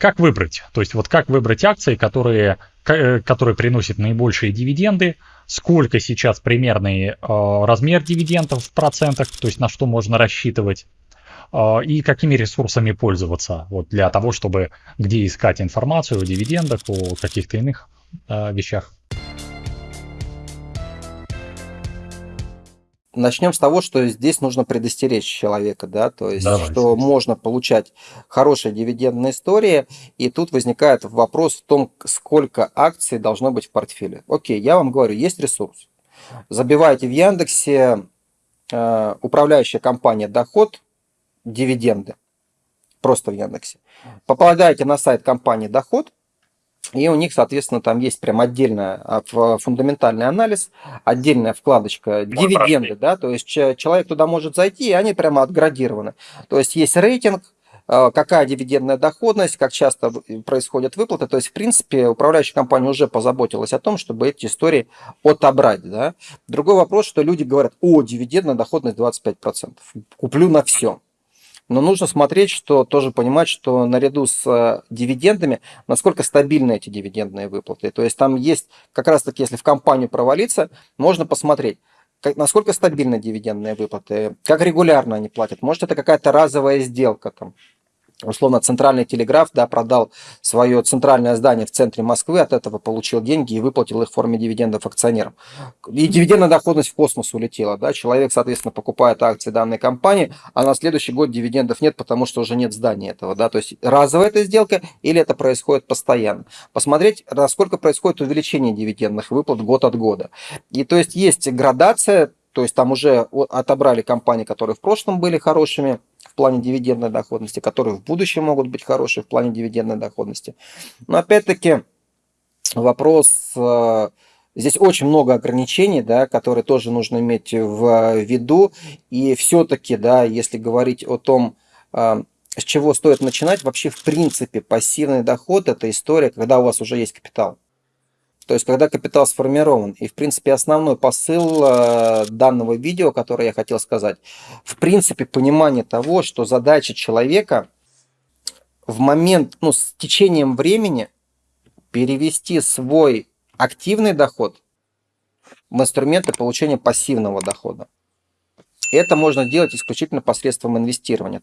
как выбрать? То есть вот как выбрать акции, которые, э, которые приносят наибольшие дивиденды, сколько сейчас примерный э, размер дивидендов в процентах, то есть на что можно рассчитывать, э, и какими ресурсами пользоваться вот для того, чтобы где искать информацию о дивидендах, о каких-то иных вещах. Начнем с того, что здесь нужно предостеречь человека, да, то есть, Давай, что можно получать хорошие дивидендные истории, и тут возникает вопрос в том, сколько акций должно быть в портфеле. Окей, я вам говорю, есть ресурс. Забивайте в Яндексе э, управляющая компания доход, дивиденды, просто в Яндексе. Попадаете на сайт компании доход, и у них, соответственно, там есть прям отдельный а, фундаментальный анализ, отдельная вкладочка дивиденды, да, то есть человек туда может зайти, и они прямо отградированы. То есть есть рейтинг, а, какая дивидендная доходность, как часто происходят выплаты. То есть, в принципе, управляющая компания уже позаботилась о том, чтобы эти истории отобрать. Да? Другой вопрос, что люди говорят, о, дивидендная доходность 25%, куплю на все. Но нужно смотреть, что тоже понимать, что наряду с э, дивидендами, насколько стабильны эти дивидендные выплаты. То есть там есть, как раз таки, если в компанию провалиться, можно посмотреть, как, насколько стабильны дивидендные выплаты, как регулярно они платят. Может, это какая-то разовая сделка там условно центральный телеграф да, продал свое центральное здание в центре Москвы, от этого получил деньги и выплатил их в форме дивидендов акционерам. И дивидендная доходность в космос улетела. Да? Человек, соответственно, покупает акции данной компании, а на следующий год дивидендов нет, потому что уже нет здания этого. Да? То есть разовая эта сделка или это происходит постоянно. Посмотреть, насколько происходит увеличение дивидендных выплат год от года. И то есть есть градация, то есть там уже отобрали компании, которые в прошлом были хорошими, в плане дивидендной доходности, которые в будущем могут быть хорошие в плане дивидендной доходности. Но опять-таки вопрос, э, здесь очень много ограничений, да, которые тоже нужно иметь в виду. И все-таки, да, если говорить о том, э, с чего стоит начинать, вообще в принципе пассивный доход – это история, когда у вас уже есть капитал. То есть, когда капитал сформирован. И, в принципе, основной посыл э, данного видео, который я хотел сказать, в принципе, понимание того, что задача человека в момент, ну, с течением времени перевести свой активный доход в инструменты получения пассивного дохода. Это можно делать исключительно посредством инвестирования.